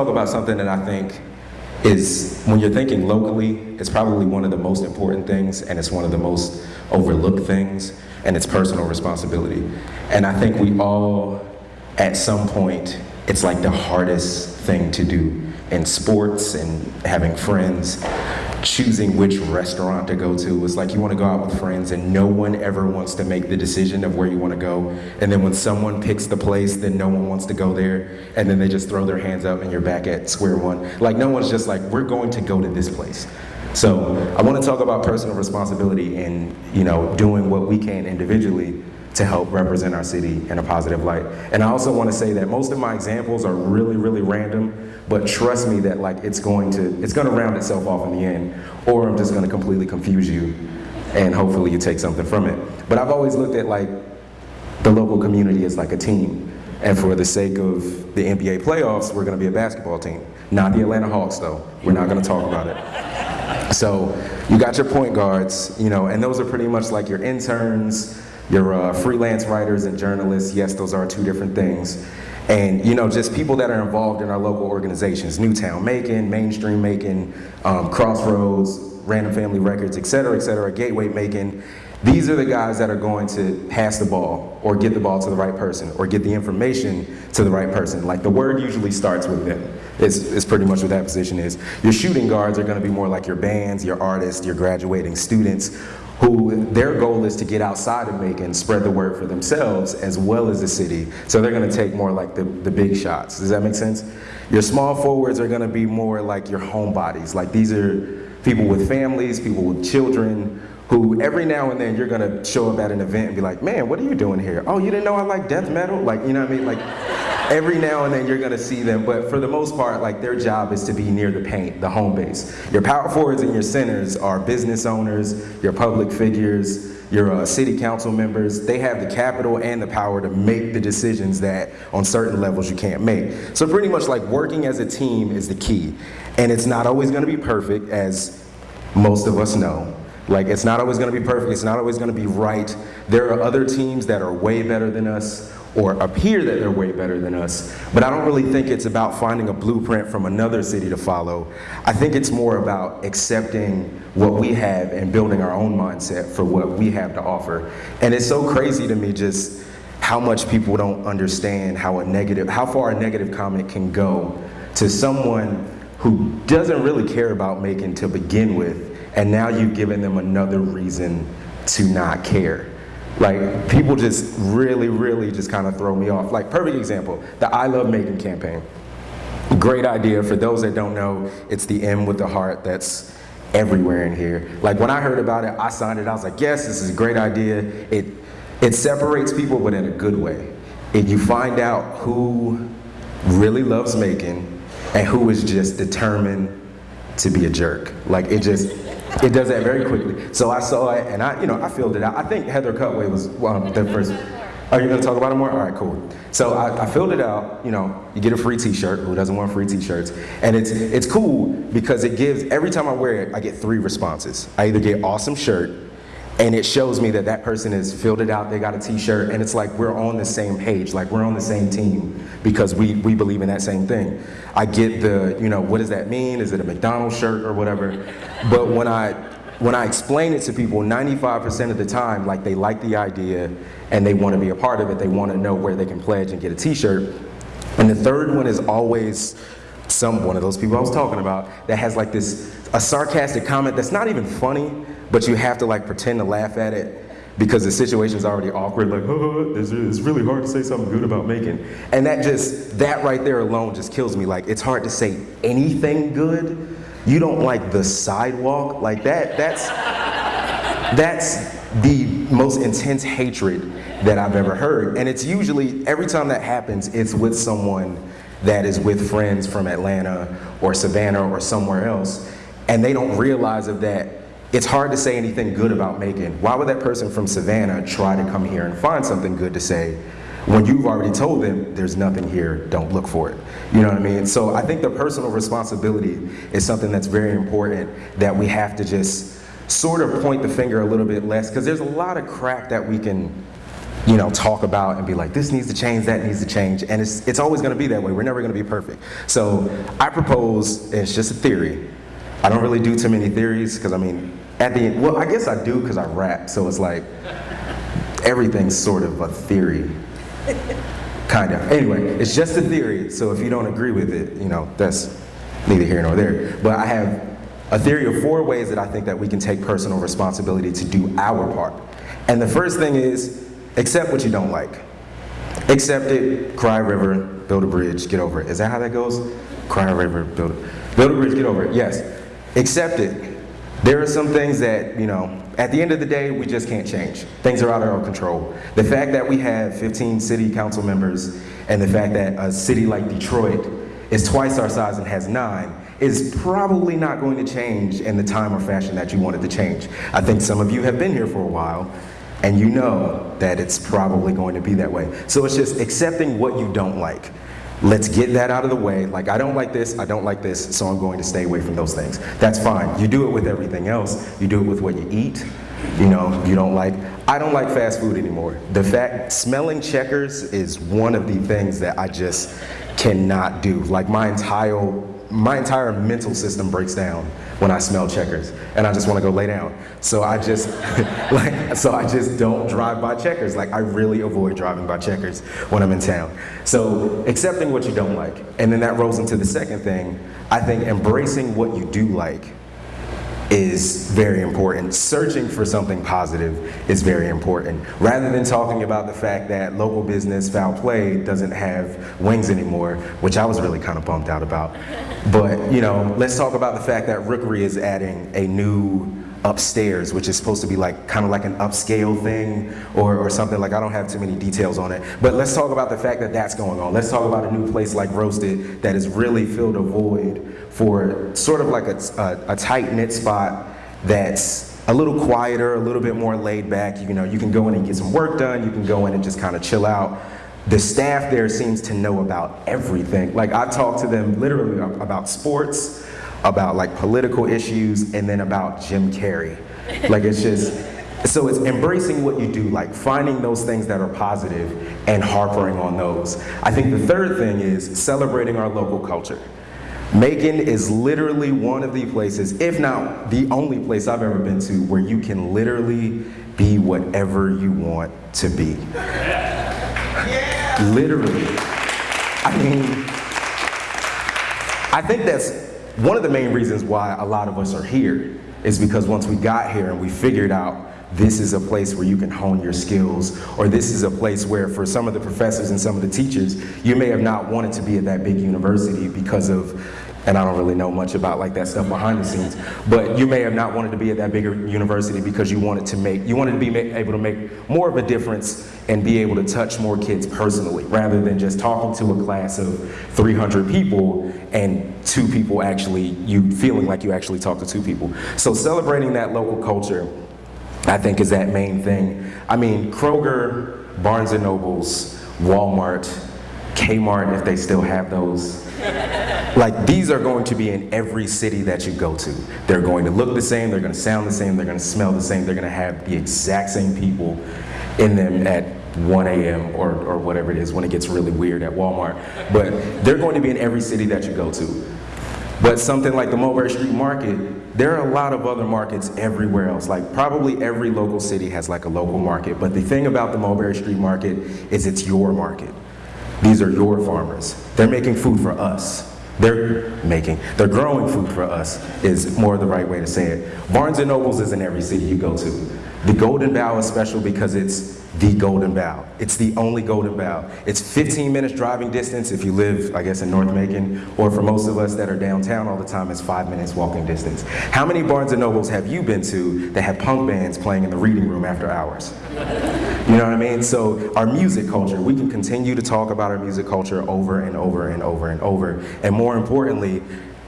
talk about something that I think is, when you're thinking locally, it's probably one of the most important things and it's one of the most overlooked things, and it's personal responsibility. And I think we all, at some point, it's like the hardest thing to do in sports and having friends choosing which restaurant to go to. It's like you want to go out with friends and no one ever wants to make the decision of where you want to go. And then when someone picks the place, then no one wants to go there. And then they just throw their hands up and you're back at square one. Like no one's just like, we're going to go to this place. So I want to talk about personal responsibility and you know doing what we can individually to help represent our city in a positive light. And I also want to say that most of my examples are really, really random, but trust me that like it's going to it's going to round itself off in the end, or I'm just going to completely confuse you, and hopefully you take something from it. But I've always looked at like the local community as like a team. And for the sake of the NBA playoffs, we're going to be a basketball team. Not the Atlanta Hawks, though. We're not going to talk about it. So you got your point guards, you know, and those are pretty much like your interns, your uh, freelance writers and journalists, yes, those are two different things. And you know, just people that are involved in our local organizations, Newtown Macon, Mainstream Macon, um, Crossroads, Random Family Records, et cetera, et cetera, Gateway Macon. These are the guys that are going to pass the ball or get the ball to the right person or get the information to the right person. Like the word usually starts with them. It's, it's pretty much what that position is. Your shooting guards are gonna be more like your bands, your artists, your graduating students who their goal is to get outside of Macon, spread the word for themselves as well as the city. So they're gonna take more like the, the big shots. Does that make sense? Your small forwards are gonna be more like your homebodies. Like these are people with families, people with children, who every now and then you're gonna show up at an event and be like, man, what are you doing here? Oh, you didn't know I like death metal? Like, you know what I mean? Like, every now and then you're gonna see them, but for the most part, like their job is to be near the paint, the home base. Your power forwards and your centers are business owners, your public figures, your uh, city council members, they have the capital and the power to make the decisions that on certain levels you can't make. So pretty much like working as a team is the key. And it's not always gonna be perfect as most of us know. Like it's not always gonna be perfect, it's not always gonna be right. There are other teams that are way better than us or appear that they're way better than us. But I don't really think it's about finding a blueprint from another city to follow. I think it's more about accepting what we have and building our own mindset for what we have to offer. And it's so crazy to me just how much people don't understand how a negative, how far a negative comment can go to someone who doesn't really care about making to begin with, and now you've given them another reason to not care. Like people just really, really just kind of throw me off. Like perfect example, the I Love Macon campaign. Great idea. For those that don't know, it's the M with the heart that's everywhere in here. Like when I heard about it, I signed it. I was like, yes, this is a great idea. It it separates people, but in a good way. If you find out who really loves Macon and who is just determined to be a jerk. Like it just it does that very quickly. So I saw it and I, you know, I filled it out. I think Heather Cutway was um, the first. Are you gonna talk about it more? All right, cool. So I, I, filled it out, you know, you get a free t-shirt, who doesn't want free t-shirts? And it's, it's cool because it gives, every time I wear it, I get three responses. I either get awesome shirt, and it shows me that that person has filled it out, they got a t-shirt, and it's like we're on the same page, like we're on the same team because we, we believe in that same thing. I get the, you know, what does that mean? Is it a McDonald's shirt or whatever? But when I, when I explain it to people, 95% of the time, like they like the idea and they want to be a part of it, they want to know where they can pledge and get a t-shirt. And the third one is always some one of those people I was talking about that has like this, a sarcastic comment that's not even funny, but you have to like pretend to laugh at it because the situation's already awkward, like, oh, it's, really hard to say something good about Macon. And that just, that right there alone just kills me. Like, it's hard to say anything good. You don't like the sidewalk, like that, that's, that's the most intense hatred that I've ever heard. And it's usually, every time that happens, it's with someone that is with friends from Atlanta or Savannah or somewhere else. And they don't realize of that it's hard to say anything good about Macon. Why would that person from Savannah try to come here and find something good to say when you've already told them there's nothing here, don't look for it. You know what I mean? So I think the personal responsibility is something that's very important that we have to just sort of point the finger a little bit less because there's a lot of crap that we can you know, talk about and be like, this needs to change, that needs to change, and it's, it's always gonna be that way. We're never gonna be perfect. So I propose, it's just a theory. I don't really do too many theories, because I mean, at the end, well, I guess I do because I rap, so it's like, everything's sort of a theory. Kind of. Anyway, it's just a theory, so if you don't agree with it, you know, that's neither here nor there. But I have a theory of four ways that I think that we can take personal responsibility to do our part. And the first thing is, accept what you don't like. Accept it, cry river, build a bridge, get over it. Is that how that goes? Cry river, build build a bridge, get over it. Yes. Accept it. There are some things that, you know, at the end of the day, we just can't change. Things are out of our control. The fact that we have 15 city council members and the fact that a city like Detroit is twice our size and has nine is probably not going to change in the time or fashion that you wanted to change. I think some of you have been here for a while and you know that it's probably going to be that way. So it's just accepting what you don't like. Let's get that out of the way. Like, I don't like this, I don't like this, so I'm going to stay away from those things. That's fine. You do it with everything else. You do it with what you eat. You know, you don't like, I don't like fast food anymore. The fact, smelling checkers is one of the things that I just cannot do. Like, my entire, my entire mental system breaks down when I smell checkers, and I just want to go lay down. So I just, like, so I just don't drive by checkers. Like I really avoid driving by checkers when I'm in town. So accepting what you don't like, and then that rolls into the second thing. I think embracing what you do like is very important. Searching for something positive is very important. Rather than talking about the fact that local business foul play doesn't have wings anymore, which I was really kind of bummed out about. But, you know, let's talk about the fact that Rookery is adding a new upstairs, which is supposed to be like kind of like an upscale thing or, or something like I don't have too many details on it. But let's talk about the fact that that's going on. Let's talk about a new place like Roasted that has really filled a void for sort of like a, a, a tight knit spot that's a little quieter, a little bit more laid back. You know, you can go in and get some work done. You can go in and just kind of chill out. The staff there seems to know about everything. Like I talk to them literally about sports, about like political issues and then about Jim Carrey. Like it's just, so it's embracing what you do, like finding those things that are positive and harping on those. I think the third thing is celebrating our local culture. Macon is literally one of the places, if not the only place I've ever been to, where you can literally be whatever you want to be. Yeah. Literally. I mean, I think that's one of the main reasons why a lot of us are here is because once we got here and we figured out this is a place where you can hone your skills, or this is a place where for some of the professors and some of the teachers, you may have not wanted to be at that big university because of and I don't really know much about like that stuff behind the scenes, but you may have not wanted to be at that bigger university because you wanted to make, you wanted to be able to make more of a difference and be able to touch more kids personally, rather than just talking to a class of 300 people and two people actually, you feeling like you actually talked to two people. So celebrating that local culture, I think is that main thing. I mean, Kroger, Barnes & Nobles, Walmart, Kmart, if they still have those, like these are going to be in every city that you go to. They're going to look the same, they're going to sound the same, they're going to smell the same, they're going to have the exact same people in them at 1 a.m. Or, or whatever it is when it gets really weird at Walmart. But they're going to be in every city that you go to. But something like the Mulberry Street Market, there are a lot of other markets everywhere else. Like probably every local city has like a local market. But the thing about the Mulberry Street Market is it's your market. These are your farmers. They're making food for us. They're making, they're growing food for us is more the right way to say it. Barnes & Nobles is in every city you go to. The Golden Bough is special because it's the Golden Bough. It's the only Golden Bough. It's 15 minutes driving distance if you live, I guess, in North Macon, or for most of us that are downtown all the time, it's five minutes walking distance. How many Barnes & Nobles have you been to that have punk bands playing in the reading room after hours? You know what I mean? So our music culture, we can continue to talk about our music culture over and over and over and over. And more importantly,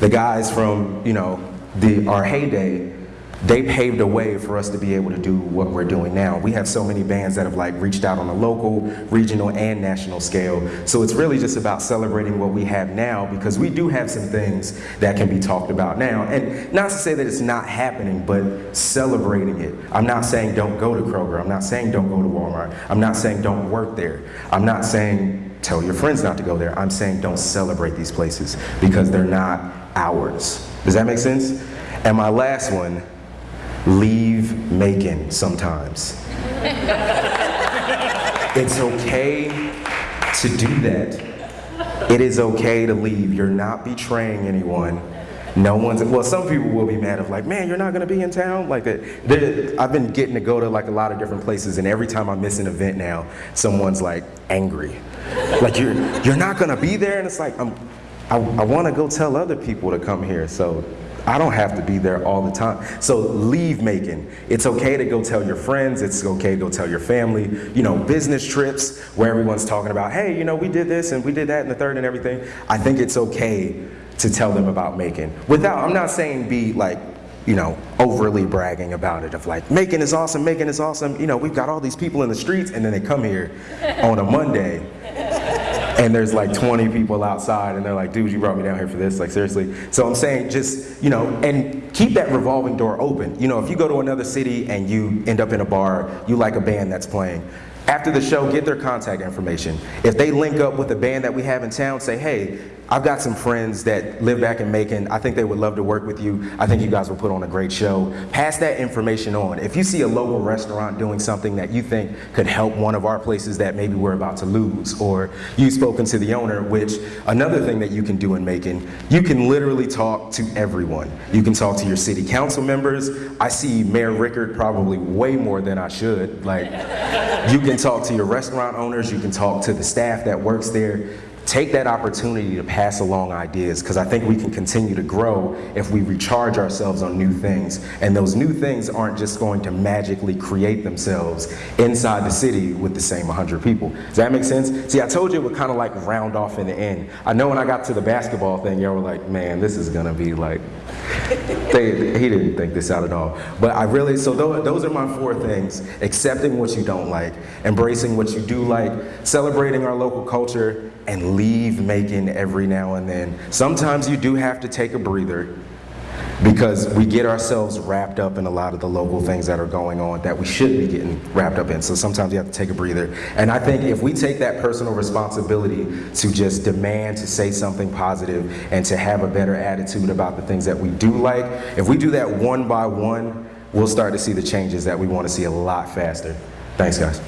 the guys from, you know, the, our heyday they paved a way for us to be able to do what we're doing now. We have so many bands that have like reached out on a local, regional, and national scale. So it's really just about celebrating what we have now because we do have some things that can be talked about now. And not to say that it's not happening, but celebrating it. I'm not saying don't go to Kroger. I'm not saying don't go to Walmart. I'm not saying don't work there. I'm not saying tell your friends not to go there. I'm saying don't celebrate these places because they're not ours. Does that make sense? And my last one, leave Macon sometimes. it's okay to do that. It is okay to leave. You're not betraying anyone. No one's, well, some people will be mad of like, man, you're not gonna be in town? Like, that. There- I've been getting to go to like a lot of different places and every time I miss an event now, someone's like angry. Like, you're, you're not gonna be there? And it's like, I'm, I, I wanna go tell other people to come here, so I don't have to be there all the time. So leave Macon. It's okay to go tell your friends. It's okay to go tell your family. You know, business trips where everyone's talking about, hey, you know, we did this and we did that and the third and everything. I think it's okay to tell them about Macon. Without, I'm not saying be like, you know, overly bragging about it of like, Macon is awesome, Macon is awesome. You know, we've got all these people in the streets and then they come here on a Monday and there's like 20 people outside and they're like dude you brought me down here for this. Like seriously. So i'm saying just you know and keep that revolving door open. You know if you go to another city and you end up in a bar you like a band that's playing after the show get their contact information if they link up with a band that we have in town say hey I've got some friends that live back in Macon. I think they would love to work with you. I think you guys will put on a great show. Pass that information on. If you see a local restaurant doing something that you think could help one of our places that maybe we're about to lose, or you've spoken to the owner, which another thing that you can do in Macon, you can literally talk to everyone. You can talk to your city council members. I see Mayor Reichert probably way more than I should. Like, you can talk to your restaurant owners. You can talk to the staff that works there take that opportunity to pass along ideas because I think we can continue to grow if we recharge ourselves on new things. And those new things aren't just going to magically create themselves inside the city with the same 100 people. Does that make sense? See, I told you it would kind of like round off in the end. I know when I got to the basketball thing, y'all were like, man, this is going to be like, they, he didn't think this out at all. But I really, so those, those are my four things. Accepting what you don't like, embracing what you do like, celebrating our local culture, and leave Macon every now and then. Sometimes you do have to take a breather because we get ourselves wrapped up in a lot of the local things that are going on that we should be getting wrapped up in. So sometimes you have to take a breather. And I think if we take that personal responsibility to just demand to say something positive and to have a better attitude about the things that we do like, if we do that one by one, we'll start to see the changes that we want to see a lot faster. Thanks, guys.